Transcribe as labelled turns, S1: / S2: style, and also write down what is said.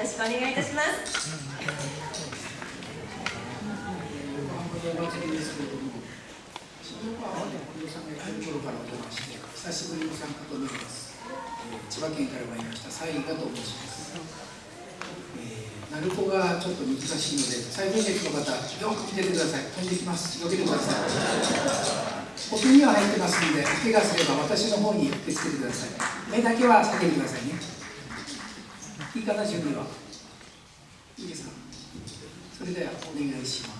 S1: ろしくお願いいたします。
S2: 久しぶりの参加となります、千葉県から参りました西井がと申します、えー、鳴子がちょっと難しいので最前列の方よく見ててください。飛んできますよけてください。お手には入ってますんで怪我すれば私の方に手つけてください。目だけは避けてくださいね。言いかな準備は。いいですか？それではお願いします。